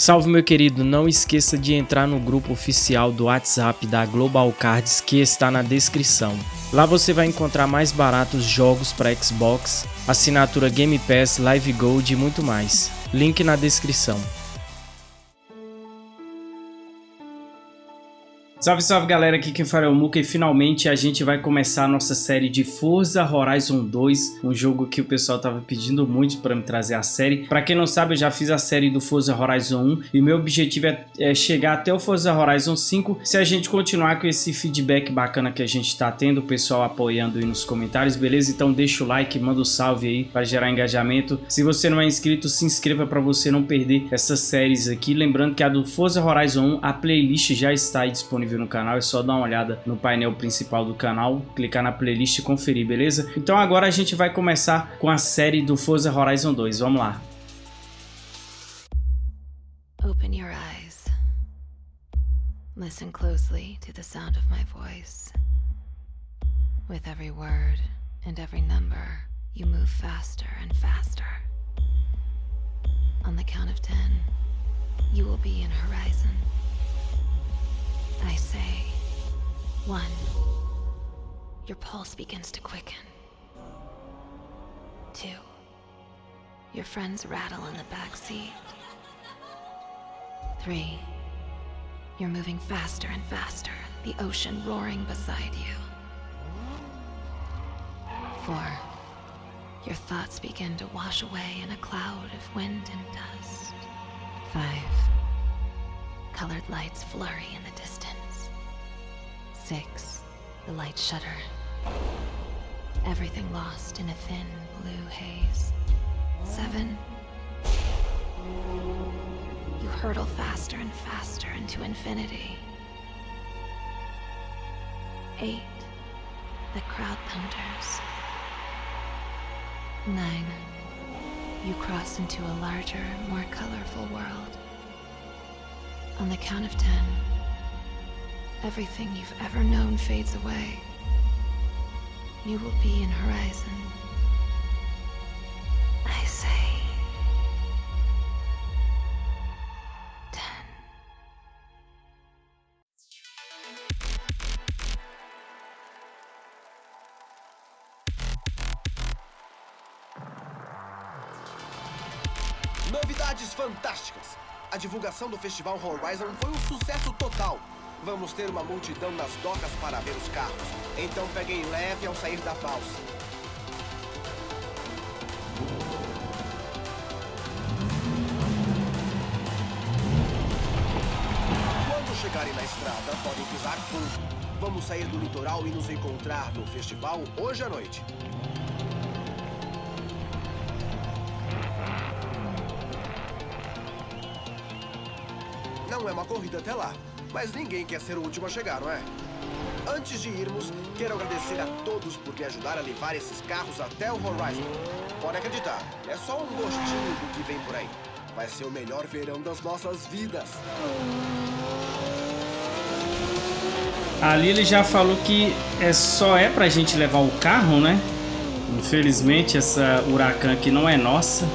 Salve meu querido, não esqueça de entrar no grupo oficial do WhatsApp da Global Cards que está na descrição. Lá você vai encontrar mais baratos jogos para Xbox, assinatura Game Pass, Live Gold e muito mais. Link na descrição. Salve, salve galera, aqui quem fala é o Muka e finalmente a gente vai começar a nossa série de Forza Horizon 2, um jogo que o pessoal tava pedindo muito para me trazer a série. Para quem não sabe, eu já fiz a série do Forza Horizon 1 e meu objetivo é, é, chegar até o Forza Horizon 5 se a gente continuar com esse feedback bacana que a gente tá tendo, o pessoal apoiando aí nos comentários, beleza? Então deixa o like, manda o um salve aí para gerar engajamento. Se você não é inscrito, se inscreva para você não perder essas séries aqui. Lembrando que a do Forza Horizon 1, a playlist já está disponível disponível no canal, é só dar uma olhada no painel principal do canal, clicar na playlist e conferir, beleza? Então agora a gente vai começar com a série do Forza Horizon 2, vamos lá. Open your eyes. Listen closely to the sound of my voice. With every word and every number, you move faster and faster. On the count of ten, you will be in Horizon. One, your pulse begins to quicken. Two, your friends rattle in the back seat. Three, you're moving faster and faster, the ocean roaring beside you. Four, your thoughts begin to wash away in a cloud of wind and dust. Five, colored lights flurry in the distance. Six, the lights shudder. Everything lost in a thin blue haze. Seven, you hurtle faster and faster into infinity. Eight, the crowd thunders. Nine, you cross into a larger, more colorful world. On the count of ten, Everything you've ever known fades away. You will be in Horizon. I say... Ten. Novidades fantásticas! A divulgação do Festival Horizon foi um sucesso total. Vamos ter uma multidão nas docas para ver os carros. Então peguem leve ao sair da balsa. Quando chegarem na estrada, podem pisar fundo. Vamos sair do litoral e nos encontrar no festival hoje à noite. Não é uma corrida até lá. Mas ninguém quer ser o último a chegar, não é? Antes de irmos, quero agradecer a todos por me ajudar a levar esses carros até o Horizon. Pode acreditar, é só um gostinho do que vem por aí. Vai ser o melhor verão das nossas vidas. Ali ele já falou que é só é pra gente levar o carro, né? Infelizmente essa Huracan aqui não é nossa.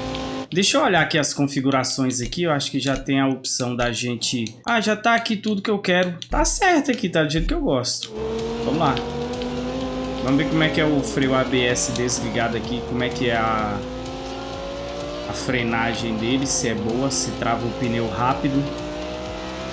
Deixa eu olhar aqui as configurações aqui, eu acho que já tem a opção da gente... Ah, já tá aqui tudo que eu quero. Tá certo aqui, tá do jeito que eu gosto. Vamos lá. Vamos ver como é que é o freio ABS desligado aqui, como é que é a, a frenagem dele, se é boa, se trava o pneu rápido.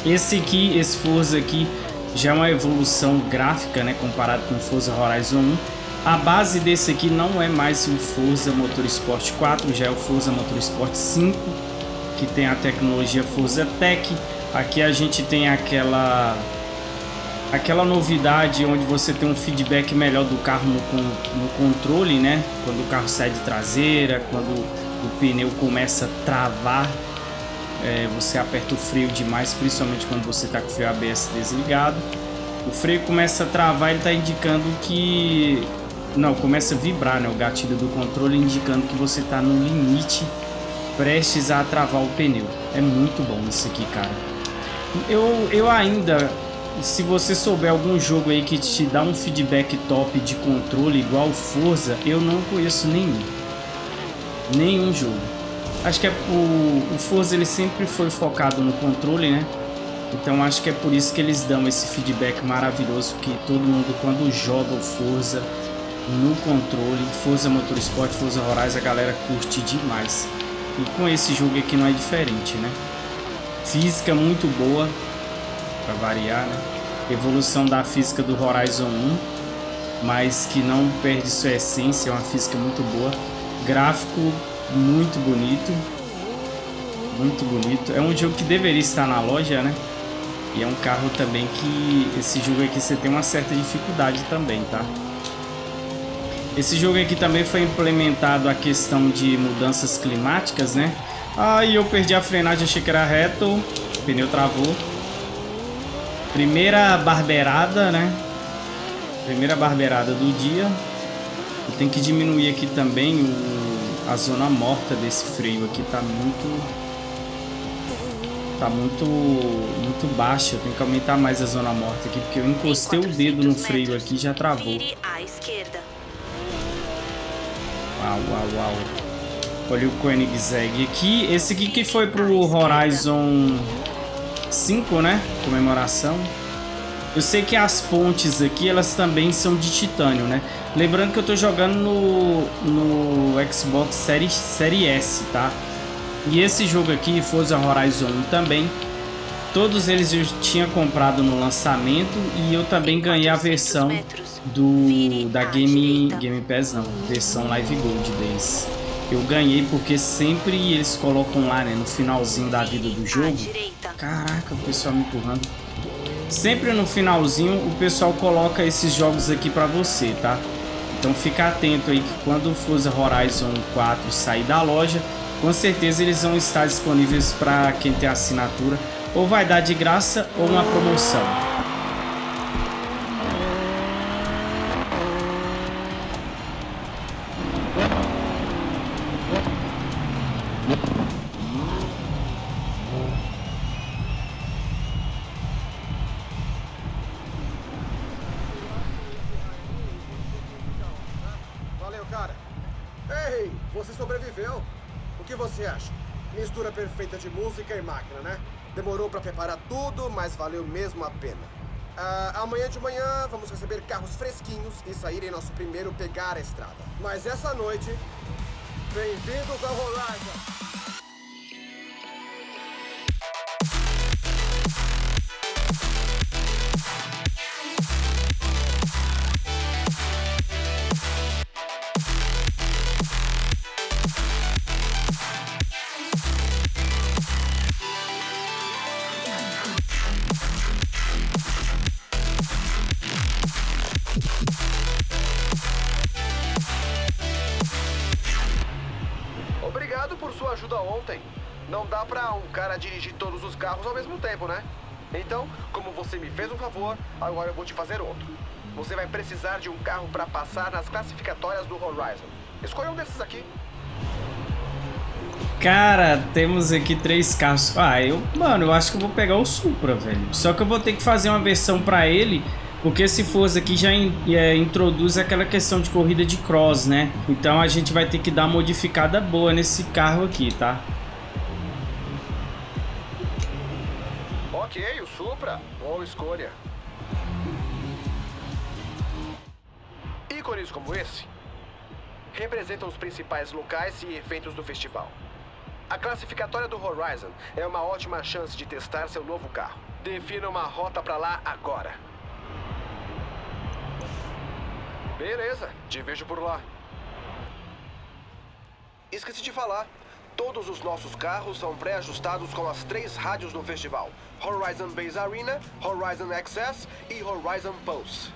Esse aqui, esse Forza aqui, já é uma evolução gráfica, né, comparado com o Forza Horizon 1. A base desse aqui não é mais o Forza Motorsport 4, já é o Forza Motorsport 5, que tem a tecnologia Forza Tech. Aqui a gente tem aquela aquela novidade onde você tem um feedback melhor do carro no, no controle, né? Quando o carro sai de traseira, quando o pneu começa a travar, é, você aperta o freio demais, principalmente quando você está com o freio ABS desligado. O freio começa a travar, ele está indicando que não, começa a vibrar né, o gatilho do controle indicando que você está no limite prestes a travar o pneu. É muito bom isso aqui, cara. Eu, eu ainda, se você souber algum jogo aí que te dá um feedback top de controle igual Forza, eu não conheço nenhum. Nenhum jogo. Acho que é o, o Forza ele sempre foi focado no controle, né? Então acho que é por isso que eles dão esse feedback maravilhoso que todo mundo quando joga o Forza no controle, Forza Motorsport, Forza Horizon, a galera curte demais. E com esse jogo aqui não é diferente, né? Física muito boa, para variar, né? Evolução da física do Horizon 1, mas que não perde sua essência, é uma física muito boa. Gráfico muito bonito, muito bonito. É um jogo que deveria estar na loja, né? E é um carro também que esse jogo aqui você tem uma certa dificuldade também, tá? Esse jogo aqui também foi implementado a questão de mudanças climáticas, né? Aí eu perdi a frenagem, achei que era reto, o pneu travou. Primeira barbeirada, né? Primeira barbeirada do dia. Eu tenho que diminuir aqui também o, a zona morta desse freio aqui, tá muito tá muito muito baixa. Eu tenho que aumentar mais a zona morta aqui, porque eu encostei o dedo no freio aqui e já travou. Uau, uau, uau. Olha o Koenigsegg aqui. Esse aqui que foi pro Horizon 5, né? Comemoração. Eu sei que as pontes aqui, elas também são de titânio, né? Lembrando que eu tô jogando no, no Xbox Series, Series S, tá? E esse jogo aqui, Forza Horizon 1 também, todos eles eu tinha comprado no lançamento e eu também ganhei a versão do da Game Game Pass não, versão Live Gold deles. Eu ganhei porque sempre eles colocam lá, né, no finalzinho da vida do jogo. Caraca, o pessoal me empurrando. Sempre no finalzinho o pessoal coloca esses jogos aqui para você, tá? Então fica atento aí que quando o Forza Horizon 4 sair da loja, com certeza eles vão estar disponíveis para quem tem assinatura, ou vai dar de graça ou uma promoção. Música e máquina, né? Demorou para preparar tudo, mas valeu mesmo a pena. Uh, amanhã de manhã vamos receber carros fresquinhos e sair em nosso primeiro pegar a estrada. Mas essa noite, bem-vindos ao Horizon! dirigir todos os carros ao mesmo tempo, né? Então, como você me fez um favor, agora eu vou te fazer outro. Você vai precisar de um carro para passar nas classificatórias do Horizon. Escolha um desses aqui. Cara, temos aqui três carros. Ah, eu, mano, eu acho que eu vou pegar o Supra, velho. Só que eu vou ter que fazer uma versão para ele, porque se fosse aqui já in, é, introduz aquela questão de corrida de cross, né? Então a gente vai ter que dar uma modificada boa nesse carro aqui, tá? Boa escolha. Ícones como esse representam os principais locais e eventos do festival. A classificatória do Horizon é uma ótima chance de testar seu novo carro. Defina uma rota para lá agora. Beleza, te vejo por lá. Esqueci de falar. Todos os nossos carros são pré-ajustados com as três rádios do festival. Horizon Base Arena, Horizon Access e Horizon Pulse.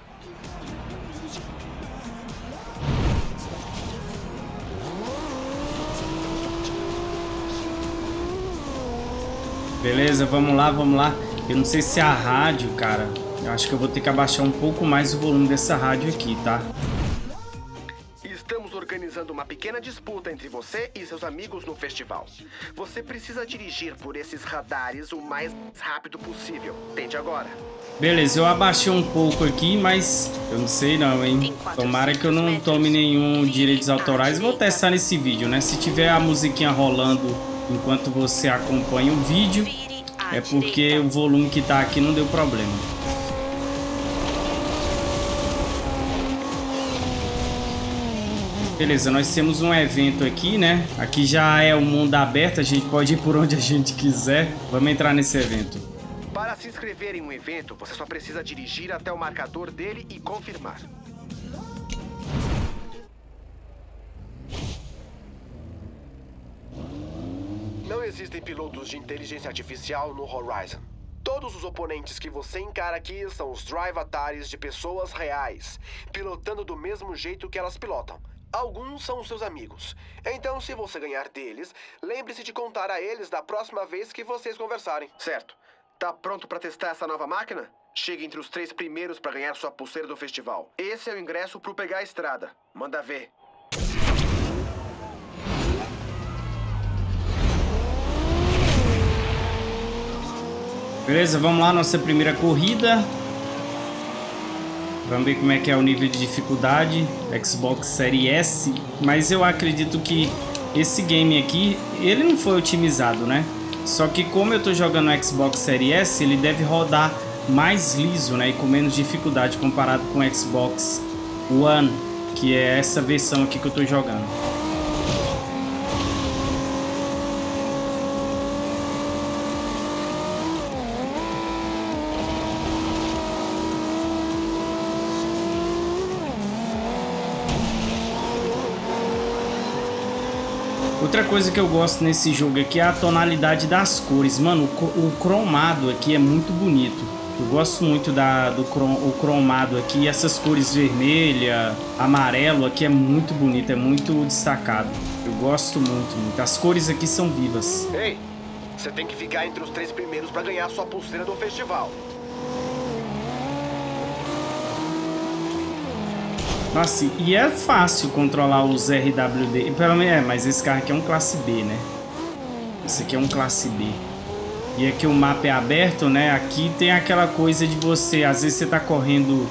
Beleza, vamos lá, vamos lá. Eu não sei se é a rádio, cara. Eu acho que eu vou ter que abaixar um pouco mais o volume dessa rádio aqui, tá? Organizando uma pequena disputa entre você e seus amigos no festival. Você precisa dirigir por esses radares o mais rápido possível. Tente agora. Beleza, eu abaixei um pouco aqui, mas eu não sei não, hein? Tomara que eu não tome nenhum direitos autorais. Vou testar nesse vídeo, né? Se tiver a musiquinha rolando enquanto você acompanha o vídeo, é porque o volume que tá aqui não deu problema. Beleza, nós temos um evento aqui, né? Aqui já é o mundo aberto, a gente pode ir por onde a gente quiser. Vamos entrar nesse evento. Para se inscrever em um evento, você só precisa dirigir até o marcador dele e confirmar. Não existem pilotos de inteligência artificial no Horizon. Todos os oponentes que você encara aqui são os drive atares de pessoas reais, pilotando do mesmo jeito que elas pilotam. Alguns são seus amigos. Então, se você ganhar deles, lembre-se de contar a eles da próxima vez que vocês conversarem. Certo. Tá pronto para testar essa nova máquina? Chegue entre os três primeiros para ganhar sua pulseira do festival. Esse é o ingresso pro pegar a estrada. Manda ver. Beleza, vamos lá, nossa primeira corrida. Vamos ver como é que é o nível de dificuldade Xbox Series S Mas eu acredito que esse game aqui Ele não foi otimizado, né? Só que como eu tô jogando Xbox Series S Ele deve rodar mais liso, né? E com menos dificuldade comparado com o Xbox One Que é essa versão aqui que eu tô jogando Coisa que eu gosto nesse jogo aqui é a tonalidade das cores. Mano, o, cromado aqui é muito bonito. Eu gosto muito da, do crom, o cromado aqui. Essas cores vermelha, amarelo aqui é muito bonito, é muito destacado. Eu gosto muito, muito. As cores aqui são vivas. Ei, você tem que ficar entre os três primeiros para ganhar sua pulseira do festival. Nossa, e é fácil controlar os RWD. Pelo menos é, mas esse carro aqui é um classe B, né? Esse aqui é um classe B. E aqui o mapa é aberto, né? Aqui tem aquela coisa de você... Às vezes você tá correndo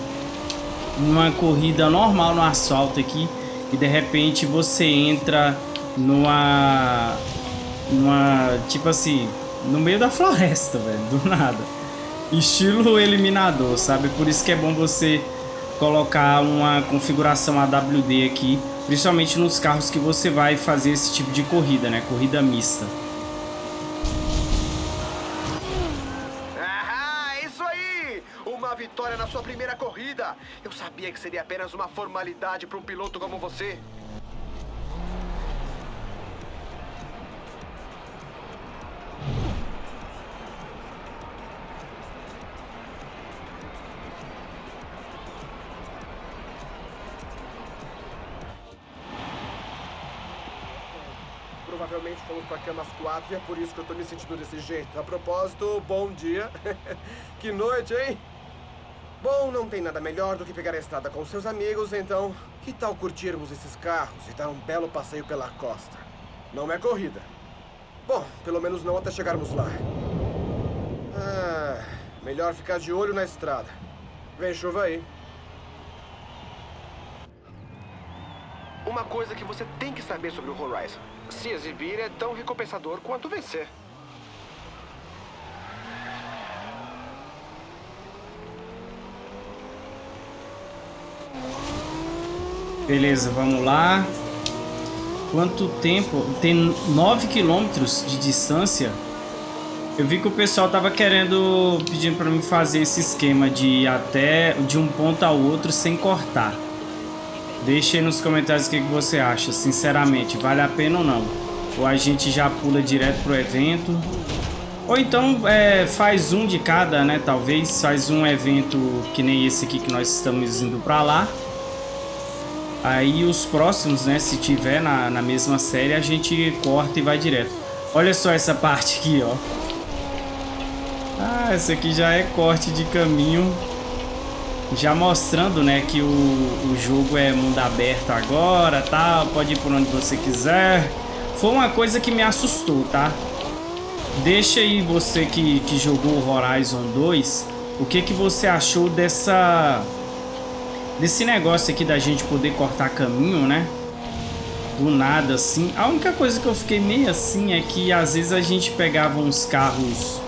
numa corrida normal no asfalto aqui. E de repente você entra numa... Numa... Tipo assim... No meio da floresta, velho. Do nada. Estilo eliminador, sabe? Por isso que é bom você colocar uma configuração AWD aqui, principalmente nos carros que você vai fazer esse tipo de corrida, né? Corrida mista. Ah, isso aí! Uma vitória na sua primeira corrida! Eu sabia que seria apenas uma formalidade para um piloto como você. Provavelmente fomos pra cama às quatro e é por isso que eu tô me sentindo desse jeito. A propósito, bom dia. que noite, hein? Bom, não tem nada melhor do que pegar a estrada com seus amigos, então que tal curtirmos esses carros e dar um belo passeio pela costa? Não é corrida. Bom, pelo menos não até chegarmos lá. Ah, melhor ficar de olho na estrada. Vem chuva aí. Uma coisa que você tem que saber sobre o Horizon. Se exibir é tão recompensador quanto vencer. Beleza, vamos lá. Quanto tempo? Tem 9 quilômetros de distância. Eu vi que o pessoal tava querendo, pedindo para mim fazer esse esquema de ir até de um ponto ao outro sem cortar. Deixe aí nos comentários o que, você acha, sinceramente, vale a pena ou não. Ou a gente já pula direto pro evento. Ou então é, faz um de cada, né? Talvez faz um evento que nem esse aqui que nós estamos indo pra lá. Aí os próximos, né? Se tiver na, na mesma série, a gente corta e vai direto. Olha só essa parte aqui, ó. Ah, essa aqui já é corte de caminho já mostrando, né, que o, o jogo é mundo aberto agora, tal, pode ir por onde você quiser. Foi uma coisa que me assustou, tá? Deixa aí você que, que jogou Horizon 2, o que que você achou dessa desse negócio aqui da gente poder cortar caminho, né? Do nada assim. A única coisa que eu fiquei meio assim é que às vezes a gente pegava uns carros.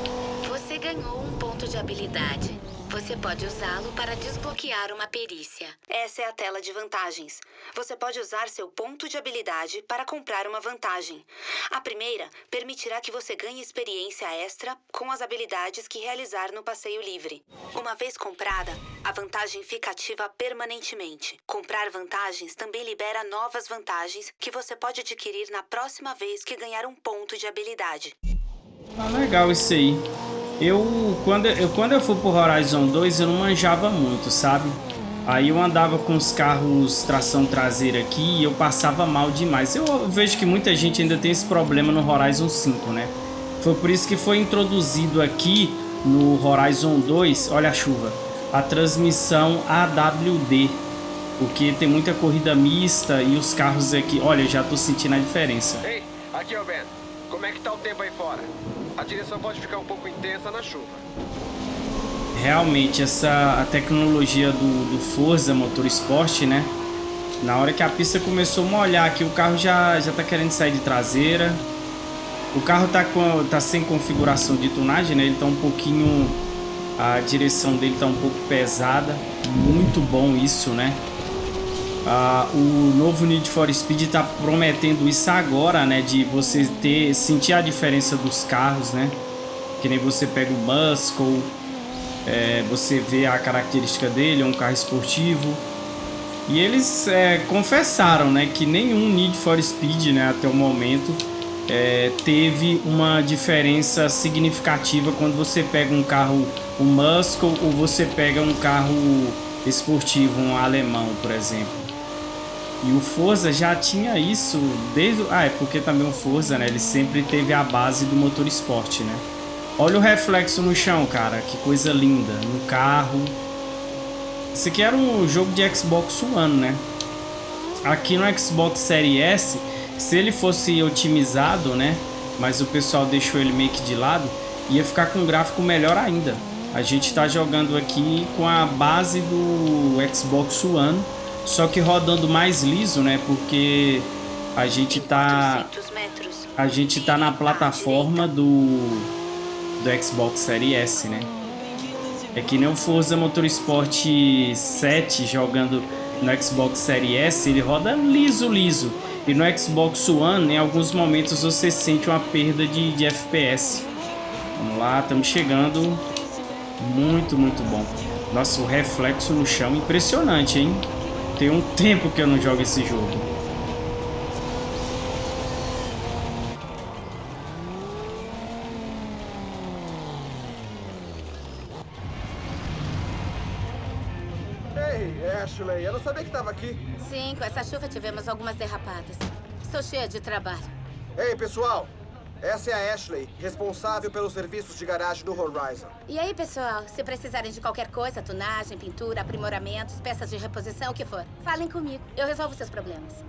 Você pode usá-lo para desbloquear uma perícia. Essa é a tela de vantagens. Você pode usar seu ponto de habilidade para comprar uma vantagem. A primeira permitirá que você ganhe experiência extra com as habilidades que realizar no passeio livre. Uma vez comprada, a vantagem fica ativa permanentemente. Comprar vantagens também libera novas vantagens que você pode adquirir na próxima vez que ganhar um ponto de habilidade. Ah, legal isso aí. Eu quando, eu, quando eu fui pro Horizon 2, eu não manjava muito, sabe? Aí eu andava com os carros tração traseira aqui e eu passava mal demais. Eu vejo que muita gente ainda tem esse problema no Horizon 5, né? Foi por isso que foi introduzido aqui no Horizon 2, olha a chuva, a transmissão AWD. Porque tem muita corrida mista e os carros aqui... Olha, eu já tô sentindo a diferença. Ei, aqui é o Ben. Como é que tá o tempo aí fora? A direção pode ficar um pouco intensa na chuva. Realmente, essa a tecnologia do, do Forza Motorsport, né? Na hora que a pista começou a molhar aqui, o carro já, já tá querendo sair de traseira. O carro tá, com, tá sem configuração de tunagem, né? Ele tá um pouquinho... A direção dele tá um pouco pesada. Muito bom isso, né? Ah, o novo Need for Speed está prometendo isso agora, né? De você ter sentir a diferença dos carros, né? Que nem você pega o Muscle, é, você vê a característica dele, é um carro esportivo. E eles é, confessaram, né? Que nenhum Need for Speed, né? Até o momento é, teve uma diferença significativa quando você pega um carro, um Muscle, ou você pega um carro esportivo, um alemão, por exemplo. E o Forza já tinha isso desde... Ah, é porque também o Forza, né? Ele sempre teve a base do motor esporte, né? Olha o reflexo no chão, cara. Que coisa linda. No carro. Esse aqui era um jogo de Xbox One, né? Aqui no Xbox Series S, se ele fosse otimizado, né? Mas o pessoal deixou ele meio que de lado, ia ficar com um gráfico melhor ainda. A gente está jogando aqui com a base do Xbox One só que rodando mais liso, né? Porque a gente tá a gente tá na plataforma do do Xbox Series S, né? É que nem o Forza Motorsport 7 jogando no Xbox Series S, ele roda liso, liso. E no Xbox One, em alguns momentos você sente uma perda de, de FPS. Vamos lá, estamos chegando. Muito, muito bom. Nossa, o reflexo no chão impressionante, hein? Tem um tempo que eu não jogo esse jogo. Ei, Ashley, eu não sabia que estava aqui. Sim, com essa chuva tivemos algumas derrapadas. Estou cheia de trabalho. Ei, pessoal, essa é a Ashley, responsável pelos serviços de garagem do Horizon. E aí, pessoal, se precisarem de qualquer coisa, tunagem, pintura, aprimoramentos, peças de reposição, o que for, falem comigo. Eu resolvo seus problemas.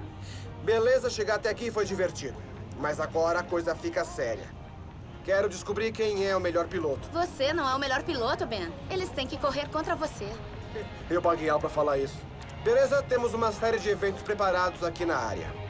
Beleza, chegar até aqui foi divertido. Mas agora a coisa fica séria. Quero descobrir quem é o melhor piloto. Você não é o melhor piloto, Ben. Eles têm que correr contra você. Eu paguei Al pra falar isso. Beleza, temos uma série de eventos preparados aqui na área.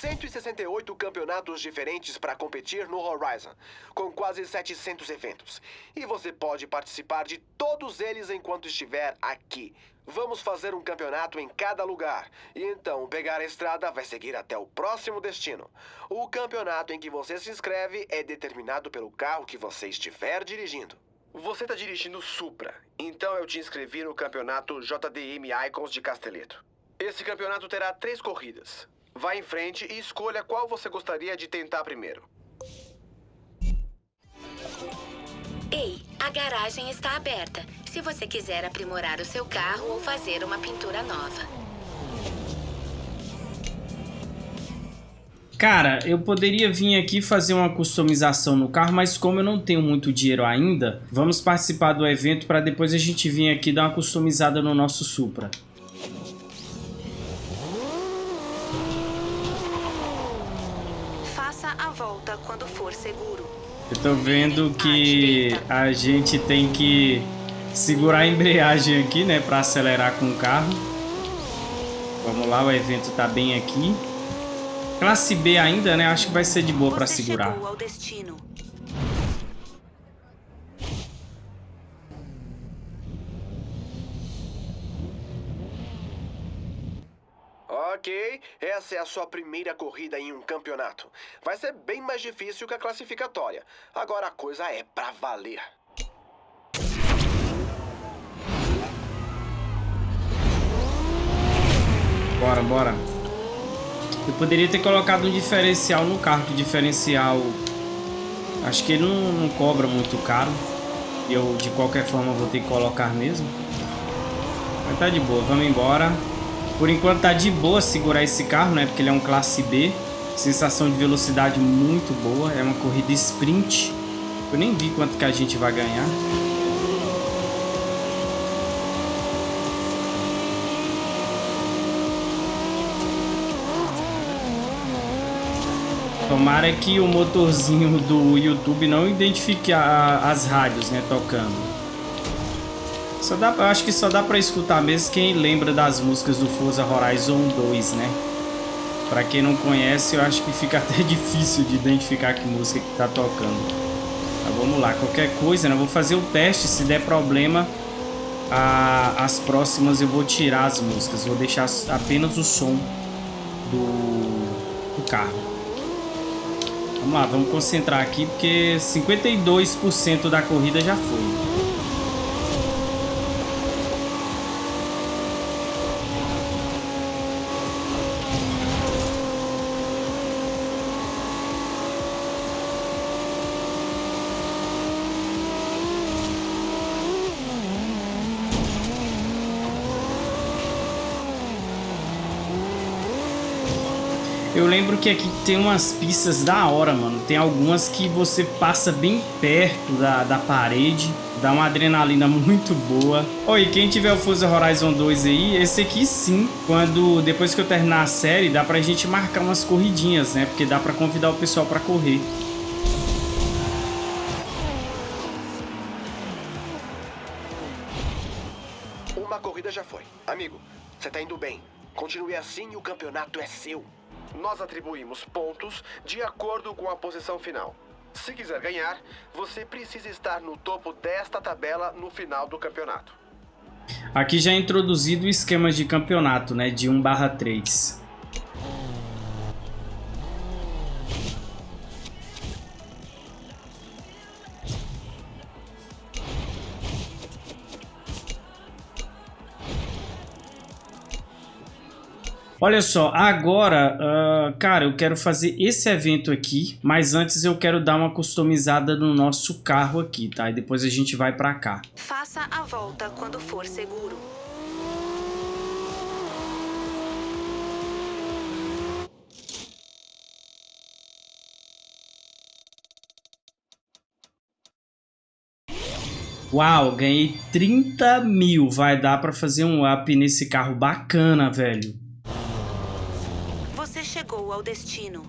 168 campeonatos diferentes para competir no Horizon, com quase 700 eventos. E você pode participar de todos eles enquanto estiver aqui. Vamos fazer um campeonato em cada lugar. E então, pegar a estrada vai seguir até o próximo destino. O campeonato em que você se inscreve é determinado pelo carro que você estiver dirigindo. Você está dirigindo Supra, então eu te inscrevi no campeonato JDM Icons de Casteleto. Esse campeonato terá três corridas. Vá em frente e escolha qual você gostaria de tentar primeiro. Ei, a garagem está aberta. Se você quiser aprimorar o seu carro ou fazer uma pintura nova. Cara, eu poderia vir aqui fazer uma customização no carro, mas como eu não tenho muito dinheiro ainda, vamos participar do evento para depois a gente vir aqui dar uma customizada no nosso Supra. Volta quando for seguro. Eu tô vendo que a gente tem que segurar a embreagem aqui, né, para acelerar com o carro. Vamos lá, o evento tá bem aqui. Classe B ainda, né? Acho que vai ser de boa para segurar. Essa é a sua primeira corrida em um campeonato. Vai ser bem mais difícil que a classificatória. Agora a coisa é pra valer. Bora, bora. Eu poderia ter colocado um diferencial no carro, que diferencial... Acho que ele não, não cobra muito caro. Eu, de qualquer forma, vou ter que colocar mesmo. Mas tá de boa, vamos embora. Por enquanto tá de boa segurar esse carro, né? Porque ele é um classe B. Sensação de velocidade muito boa. É uma corrida sprint. Eu nem vi quanto que a gente vai ganhar. Tomara que o motorzinho do YouTube não identifique a, as rádios, né, tocando. Só dá, eu acho que só dá pra escutar mesmo quem lembra das músicas do Forza Horizon 2, né? Pra quem não conhece, eu acho que fica até difícil de identificar que música que tá tocando. Mas vamos lá, qualquer coisa, né? Eu vou fazer o teste, se der problema, a, as próximas eu vou tirar as músicas. Vou deixar apenas o som do, do carro. Vamos lá, vamos concentrar aqui, porque 52% da corrida já foi. Eu lembro que aqui tem umas pistas da hora, mano. Tem algumas que você passa bem perto da, da parede. Dá uma adrenalina muito boa. Oi, quem tiver o Forza Horizon 2 aí, esse aqui sim, quando depois que eu terminar a série, dá pra gente marcar umas corridinhas, né? Porque dá pra convidar o pessoal pra correr. Uma corrida já foi. Amigo, você tá indo bem. Continue assim e o campeonato é seu. Nós atribuímos pontos de acordo com a posição final. Se quiser ganhar, você precisa estar no topo desta tabela no final do campeonato. Aqui já é introduzido o esquema de campeonato, né, de 1 3. Olha só, agora, uh, cara, eu quero fazer esse evento aqui, mas antes eu quero dar uma customizada no nosso carro aqui, tá? E depois a gente vai pra cá. Faça a volta quando for seguro. Uau, ganhei 30 mil. Vai dar pra fazer um up nesse carro bacana, velho ao destino.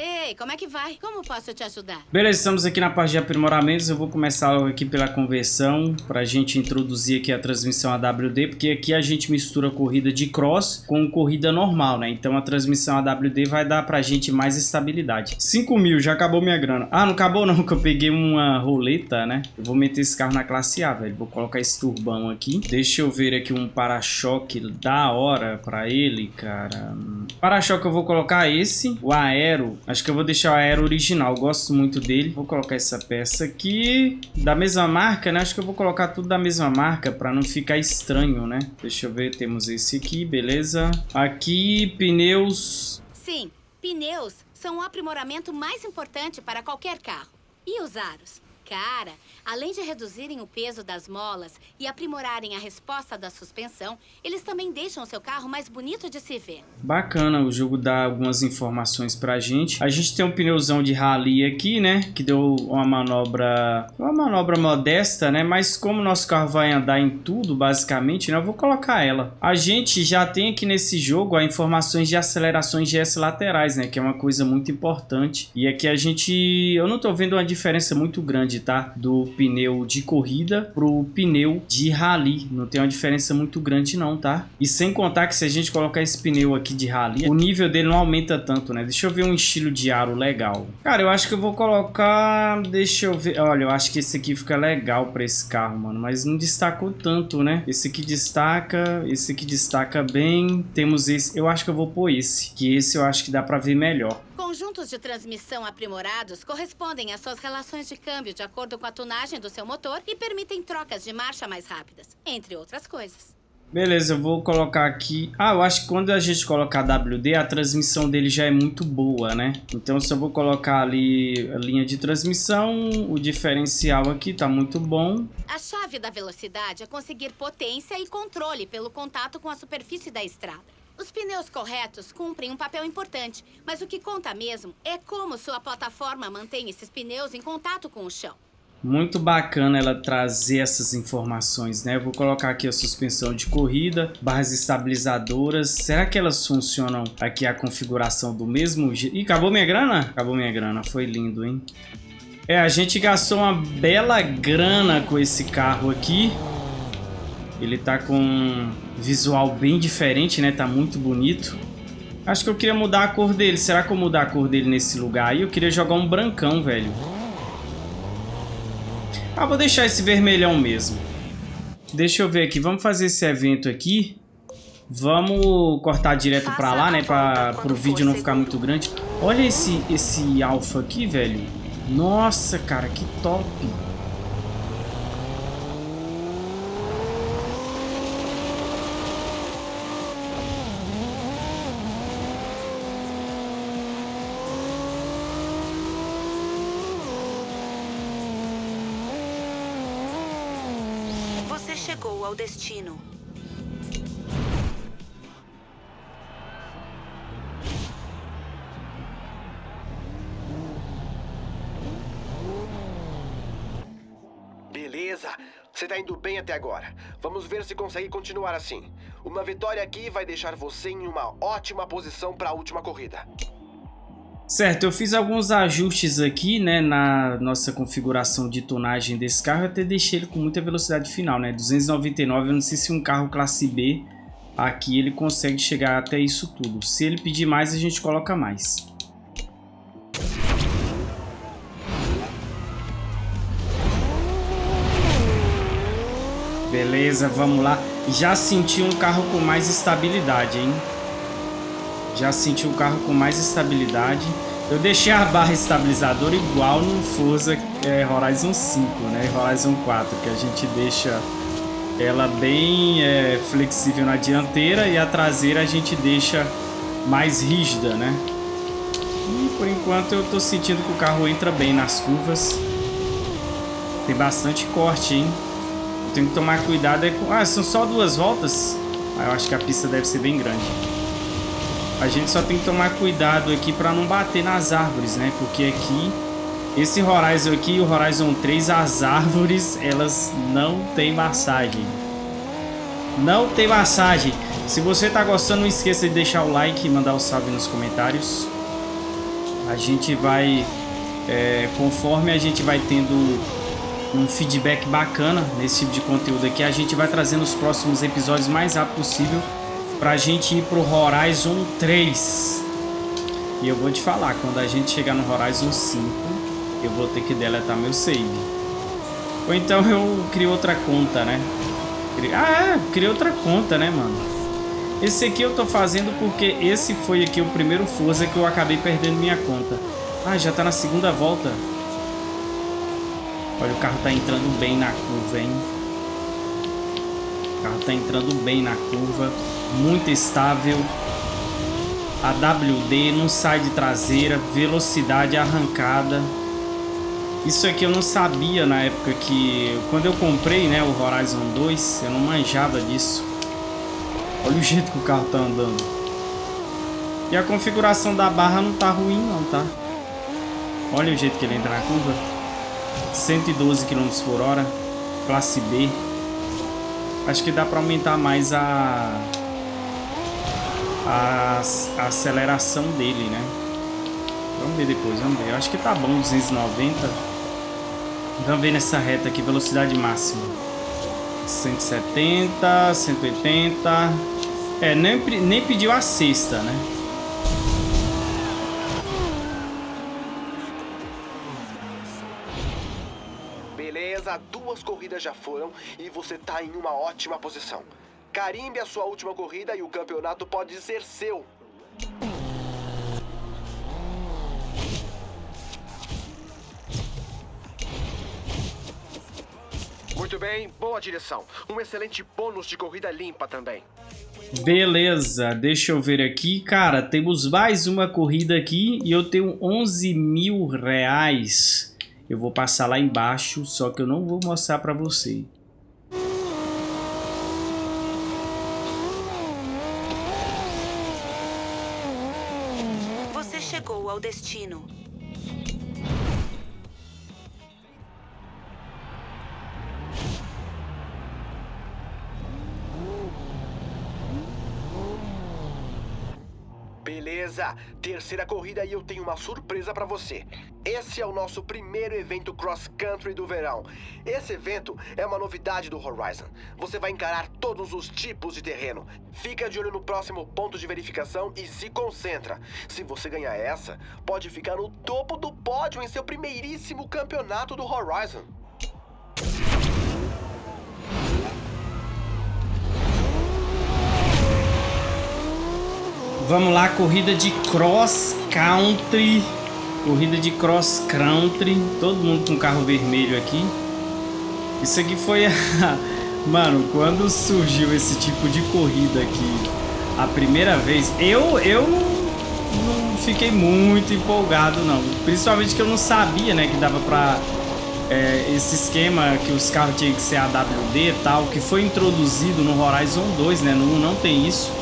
Ei, como é que vai? Como posso te ajudar? Beleza, estamos aqui na parte de aprimoramentos. Eu vou começar aqui pela conversão para a gente introduzir aqui a transmissão AWD, porque aqui a gente mistura corrida de cross com corrida normal, né? Então a transmissão AWD vai dar para a gente mais estabilidade. 5 mil, já acabou minha grana. Ah, não acabou não, que eu peguei uma roleta, né? Eu vou meter esse carro na classe A, velho. Vou colocar esse turbão aqui. Deixa eu ver aqui um para-choque da hora para ele, cara. Para-choque eu vou colocar esse. O aero Acho que eu vou deixar o aero original, gosto muito dele. Vou colocar essa peça aqui, da mesma marca, né? Acho que eu vou colocar tudo da mesma marca para não ficar estranho, né? Deixa eu ver, temos esse aqui, beleza. Aqui, pneus... Sim, pneus são o aprimoramento mais importante para qualquer carro. E os aros? Cara, além de reduzirem o peso das molas e aprimorarem a resposta da suspensão, eles também deixam seu carro mais bonito de se ver. Bacana, o jogo dá algumas informações pra gente. A gente tem um pneuzão de rally aqui, né? Que deu uma manobra... Uma manobra modesta, né? Mas como nosso carro vai andar em tudo, basicamente, né? Eu vou colocar ela. A gente já tem aqui nesse jogo as informações de acelerações GS laterais, né? Que é uma coisa muito importante. E aqui a gente... Eu não tô vendo uma diferença muito grande, tá? Do pneu de corrida pro pneu de rally. Não tem uma diferença muito grande não, tá? E sem contar que se a gente colocar esse pneu aqui de rally, o nível dele não aumenta tanto, né? Deixa eu ver um estilo de aro legal. Cara, eu acho que eu vou colocar... Deixa eu ver... Olha, eu acho que esse aqui fica legal pra esse carro, mano. Mas não destacou tanto, né? Esse aqui destaca, esse aqui destaca bem. Temos esse... Eu acho que eu vou pôr esse. Que esse eu acho que dá pra ver melhor. Conjuntos de transmissão aprimorados correspondem às suas relações de câmbio de acordo com a tunagem do seu motor e permitem trocas de marcha mais rápidas, entre outras coisas. Beleza, eu vou colocar aqui... Ah, eu acho que quando a gente colocar WD, a transmissão dele já é muito boa, né? Então, se eu vou colocar ali a linha de transmissão, o diferencial aqui tá muito bom. A chave da velocidade é conseguir potência e controle pelo contato com a superfície da estrada. Os pneus corretos cumprem um papel importante, mas o que conta mesmo é como sua plataforma mantém esses pneus em contato com o chão. Muito bacana ela trazer essas informações, né? Eu vou colocar aqui a suspensão de corrida, barras estabilizadoras. Será que elas funcionam aqui a configuração do mesmo jeito? Ih, acabou minha grana? Acabou minha grana, foi lindo, hein? É, a gente gastou uma bela grana com esse carro aqui. Ele tá com visual bem diferente, né? Tá muito bonito. Acho que eu queria mudar a cor dele. Será que eu mudar a cor dele nesse lugar aí? Eu queria jogar um brancão, velho. Ah, vou deixar esse vermelhão mesmo. Deixa eu ver aqui. Vamos fazer esse evento aqui. Vamos cortar direto pra lá, né? Pra, pro vídeo não ficar muito grande. Olha esse, esse alfa aqui, velho. Nossa, cara, que top. Destino. Beleza, você tá indo bem até agora. Vamos ver se consegue continuar assim. Uma vitória aqui vai deixar você em uma ótima posição para a última corrida. Certo, eu fiz alguns ajustes aqui, né, na nossa configuração de tonagem desse carro. Até deixei ele com muita velocidade final, né, 299. Eu não sei se um carro classe B aqui ele consegue chegar até isso tudo. Se ele pedir mais, a gente coloca mais. Beleza, vamos lá. Já senti um carro com mais estabilidade, hein? Já senti um carro com mais estabilidade. Eu deixei a barra estabilizadora igual no Forza é, Horizon 5, né? Horizon 4, que a gente deixa ela bem é, flexível na dianteira e a traseira a gente deixa mais rígida, né? E por enquanto eu tô sentindo que o carro entra bem nas curvas. Tem bastante corte, hein? Eu tenho que tomar cuidado. Com... Ah, são só duas voltas? Ah, eu acho que a pista deve ser bem grande. A gente só tem que tomar cuidado aqui para não bater nas árvores, né? Porque aqui, esse Horizon aqui, o Horizon 3, as árvores, elas não tem massagem. Não tem massagem. Se você tá gostando, não esqueça de deixar o like e mandar o um salve nos comentários. A gente vai, é, conforme a gente vai tendo um feedback bacana nesse tipo de conteúdo aqui, a gente vai trazendo os próximos episódios mais rápido possível pra gente ir pro Horizon 3. E eu vou te falar, quando a gente chegar no Horizon 5, eu vou ter que deletar meu save. Ou então eu crio outra conta, né? Ah, é, criei outra conta, né, mano? Esse aqui eu tô fazendo porque esse foi aqui o primeiro Forza que eu acabei perdendo minha conta. Ah, já tá na segunda volta. Olha, o carro tá entrando bem na curva, hein? O carro tá entrando bem na curva. Muito estável. A WD não sai de traseira. Velocidade arrancada. Isso aqui eu não sabia na época que... Quando eu comprei, né, o Horizon 2, eu não manjava disso. Olha o jeito que o carro tá andando. E a configuração da barra não tá ruim não, tá? Olha o jeito que ele entra na curva. 112 km por hora. Classe B. Acho que dá para aumentar mais a, a, a, aceleração dele, né? Vamos ver depois, vamos ver. Acho que tá bom, 290. Vamos ver nessa reta aqui, velocidade máxima. 170, 180. É, nem, nem pediu a sexta, né? Beleza, duas corridas já foram e você tá em uma ótima posição. Carimbe a sua última corrida e o campeonato pode ser seu. Muito bem, boa direção. Um excelente bônus de corrida limpa também. Beleza, deixa eu ver aqui. Cara, temos mais uma corrida aqui e eu tenho 11 mil reais. Eu vou passar lá embaixo, só que eu não vou mostrar você. Você terceira corrida e eu tenho uma surpresa para você. Esse é o nosso primeiro evento cross country do verão. Esse evento é uma novidade do Horizon. Você vai encarar todos os tipos de terreno. Fica de olho no próximo ponto de verificação e se concentra. Se você ganhar essa, pode ficar no topo do pódio em seu primeiríssimo campeonato do Horizon. Vamos lá, corrida de cross country. Corrida de cross country. Todo mundo com carro vermelho aqui. Isso aqui foi a... Mano, quando surgiu esse tipo de corrida aqui a primeira vez, eu, eu não, não fiquei muito empolgado, não. Principalmente que eu não sabia, né, que dava pra... É, esse esquema que os carros tinham que ser AWD e tal, que foi introduzido no Horizon 2, né? No 1 não tem isso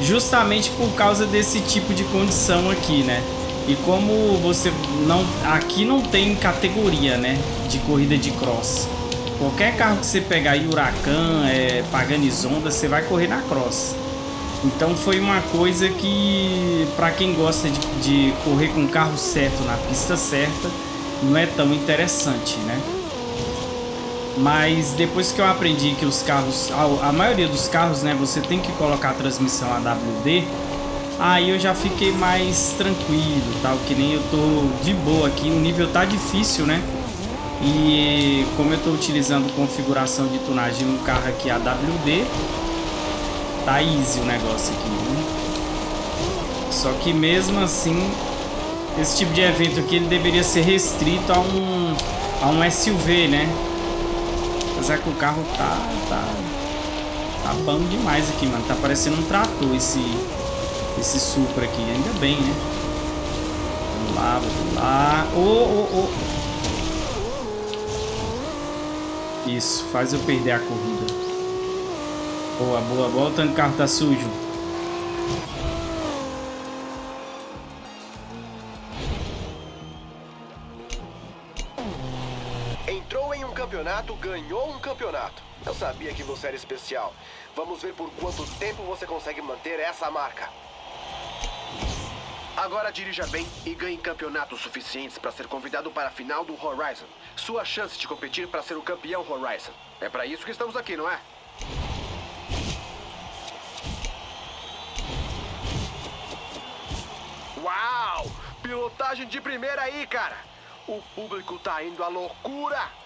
justamente por causa desse tipo de condição aqui, né? E como você não aqui não tem categoria, né, de corrida de cross. Qualquer carro que você pegar aí, Huracan, é, Paganis Honda, você vai correr na cross. Então foi uma coisa que para quem gosta de, de correr com o carro certo na pista certa, não é tão interessante, né? Mas depois que eu aprendi que os carros, a, a, maioria dos carros, né, você tem que colocar a transmissão AWD, aí eu já fiquei mais tranquilo, tal, que nem eu tô de boa aqui, o nível tá difícil, né? E como eu tô utilizando configuração de tunagem no carro aqui AWD, tá easy o negócio aqui, né? Só que mesmo assim, esse tipo de evento aqui ele deveria ser restrito a um, a um SUV, né? Apesar que o carro tá, tá, tá bom demais aqui, mano. Tá parecendo um trator esse, esse Supra aqui. Ainda bem, né? Vamos lá, vamos lá. Ô, ô, ô. Isso, faz eu perder a corrida. Boa, boa, boa. O tanto carro tá sujo. Ganhou um campeonato. Eu sabia que você era especial. Vamos ver por quanto tempo você consegue manter essa marca. Agora dirija bem e ganhe campeonatos suficientes para ser convidado para a final do Horizon. Sua chance de competir para ser o campeão Horizon. É para isso que estamos aqui, não é? Uau! Pilotagem de primeira aí, cara! O público tá indo à loucura!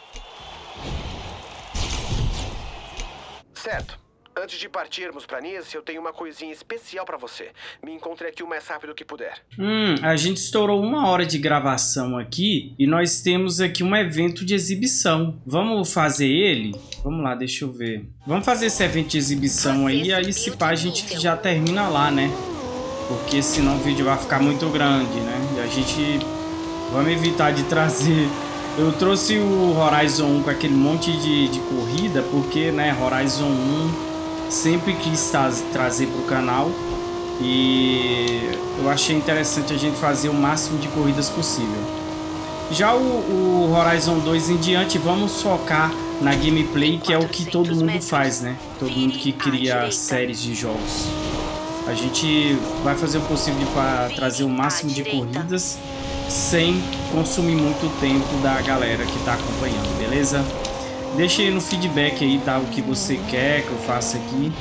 Certo. Antes de partirmos para Nice, eu tenho uma coisinha especial para você. Me encontre aqui o mais rápido que puder. Hum, a gente estourou uma hora de gravação aqui e nós temos aqui um evento de exibição. Vamos fazer ele? Vamos lá, deixa eu ver. Vamos fazer esse evento de exibição aí e aí se pá a gente já termina lá, né? Porque senão o vídeo vai ficar muito grande, né? E a gente... Vamos evitar de trazer Eu trouxe o Horizon 1 com aquele monte de, de corrida, porque, né, Horizon 1 sempre quis trazer para o canal e eu achei interessante a gente fazer o máximo de corridas possível. Já o, o Horizon 2 em diante, vamos focar na gameplay, que é o que todo mundo faz, né? Todo mundo que cria séries de jogos. A gente vai fazer o possível para trazer o máximo de corridas sem consumir muito tempo da galera que está acompanhando, beleza? Deixa aí no feedback aí, tá? O que você quer que eu faça aqui.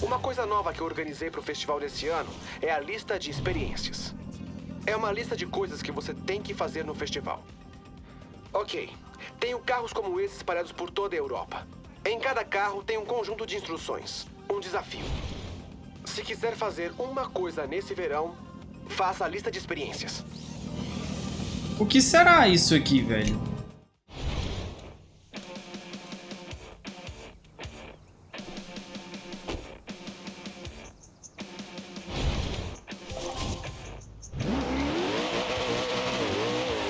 Uma coisa nova que eu organizei para o festival desse ano é a lista de experiências. É uma lista de coisas que você tem que fazer no festival. Ok, tenho carros como esses espalhados por toda a Europa. Em cada carro tem um conjunto de instruções, um desafio. Se quiser fazer uma coisa nesse verão, faça a lista de experiências. O que será isso aqui, velho?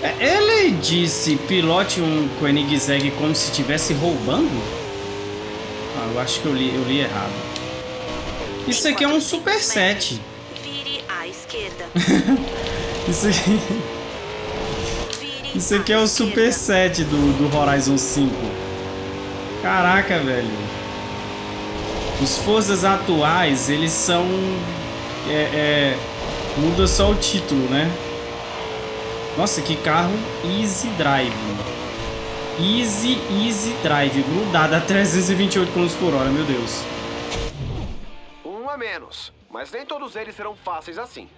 É, ele disse pilote um Koenigsegg como se estivesse roubando? Ah, eu acho que eu li, eu li errado. Isso aqui é um Super 7. Vire à esquerda. Isso aqui... Isso aqui é o Super 7 do, do Horizon 5. Caraca, velho. Os Forças atuais, eles são... É, é, muda só o título, né? Nossa, que carro Easy Drive. Easy, Easy Drive. Grudado a 328 km por hora, meu Deus. Um a menos. Mas nem todos eles serão fáceis assim.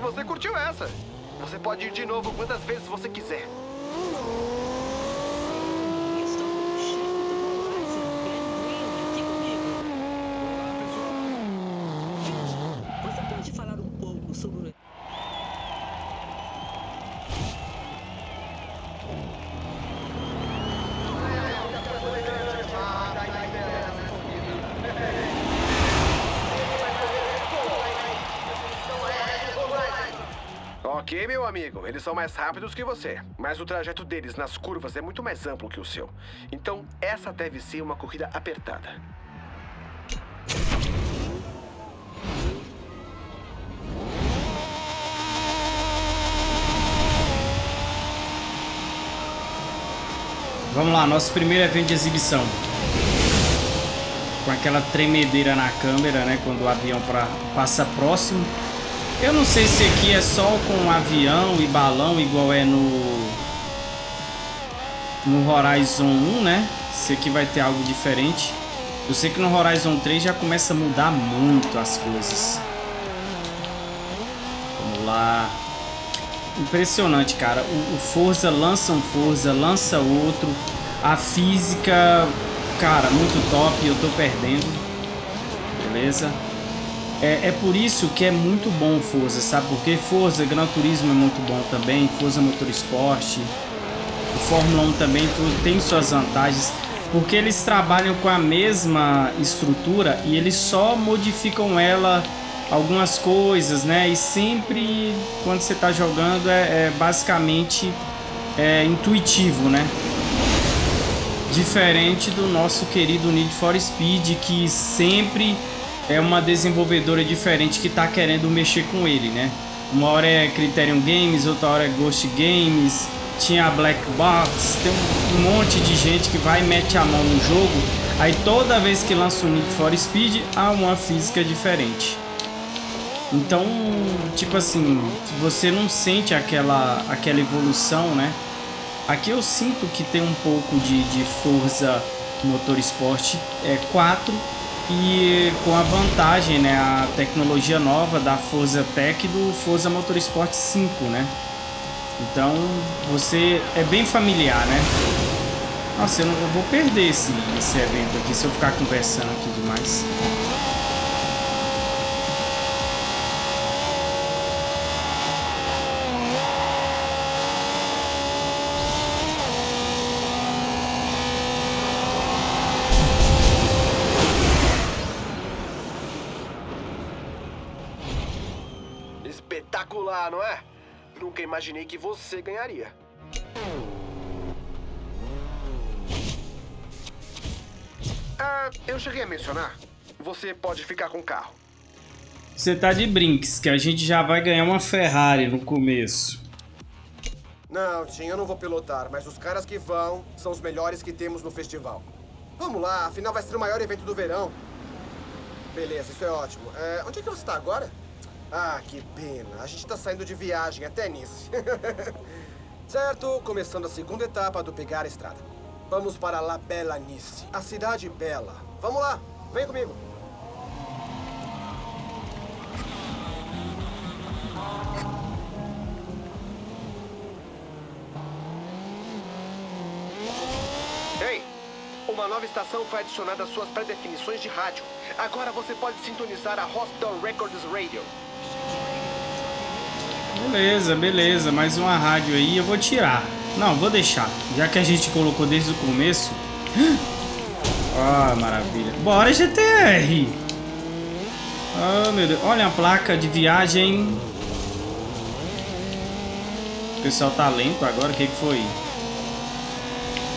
Que você curtiu essa. Você pode ir de novo quantas vezes você quiser. Ok, meu amigo, eles são mais rápidos que você, mas o trajeto deles nas curvas é muito mais amplo que o seu. Então, essa deve ser uma corrida apertada. Vamos lá, nosso primeiro evento de exibição. Com aquela tremedeira na câmera, né? Quando o avião pra, passa próximo. Eu não sei se aqui é só com avião e balão, igual é no... No Horizon 1, né? Se aqui vai ter algo diferente. Eu sei que no Horizon 3 já começa a mudar muito as coisas. Vamos lá. Impressionante, cara. O, o Forza lança um Forza, lança outro. A física, cara, muito top. Eu tô perdendo. Beleza? É, é, por isso que é muito bom Forza, sabe? Porque Forza, Gran Turismo é muito bom também, Forza Motorsport, o Fórmula 1 também tudo, tem suas vantagens, porque eles trabalham com a mesma estrutura e eles só modificam ela algumas coisas, né? E sempre quando você está jogando é, é basicamente é, intuitivo, né? Diferente do nosso querido Need for Speed, que sempre é uma desenvolvedora diferente que está querendo mexer com ele, né? Uma hora é Criterion Games, outra hora é Ghost Games, tinha a Black Box, tem um monte de gente que vai e mete a mão no jogo, aí toda vez que lança o Need for Speed, há uma física diferente. Então, tipo assim, você não sente aquela, aquela evolução, né? Aqui eu sinto que tem um pouco de, de Forza Motorsport é, 4 e com a vantagem, né, a tecnologia nova da Forza Tech do Forza Motorsport 5, né? Então, você é bem familiar, né? Nossa, eu, não, eu vou perder esse, esse evento aqui se eu ficar conversando aqui demais. Espetacular, não é? Nunca imaginei que você ganharia. Ah, eu cheguei a mencionar. Você pode ficar com o carro. Você tá de brinks, que a gente já vai ganhar uma Ferrari no começo. Não, Tim, eu não vou pilotar, mas os caras que vão são os melhores que temos no festival. Vamos lá, afinal vai ser o maior evento do verão. Beleza, isso é ótimo. É, onde é que você está agora? Ah, que pena. A gente está saindo de viagem até Nice. certo, começando a segunda etapa do Pegar a Estrada. Vamos para La Bella Nice, a cidade bela. Vamos lá, vem comigo. Ei, uma nova estação foi adicionada às suas pré-definições de rádio. Agora você pode sintonizar a Hospital Records Radio. Beleza, beleza. Mais uma rádio aí. Eu vou tirar. Não, vou deixar. Já que a gente colocou desde o começo. Ah, maravilha. Bora, GTR. Oh, meu Deus. Olha a placa de viagem. O pessoal tá lento agora. O que, que foi?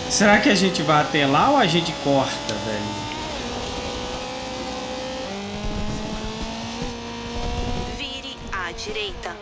Será que a gente vai até lá ou a gente corta, velho? Vire à direita.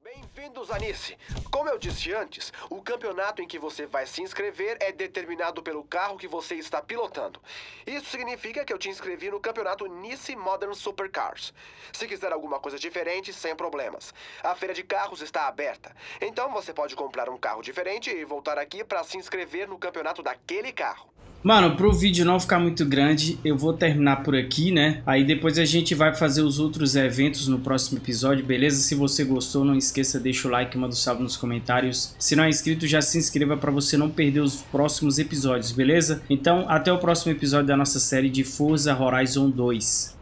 Bem-vindos a Nice. Como eu disse antes, o campeonato em que você vai se inscrever é determinado pelo carro que você está pilotando. Isso significa que eu te inscrevi no campeonato Nice Modern Supercars. Se quiser alguma coisa diferente, sem problemas. A feira de carros está aberta. Então você pode comprar um carro diferente e voltar aqui para se inscrever no campeonato daquele carro. Mano, pro vídeo não ficar muito grande, eu vou terminar por aqui, né? Aí depois a gente vai fazer os outros eventos no próximo episódio, beleza? Se você gostou, não esqueça, deixa o like, manda um salve nos comentários. Se não é inscrito, já se inscreva para você não perder os próximos episódios, beleza? Então, até o próximo episódio da nossa série de Forza Horizon 2.